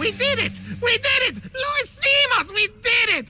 We did it! We did it! Luis Simas! we did it!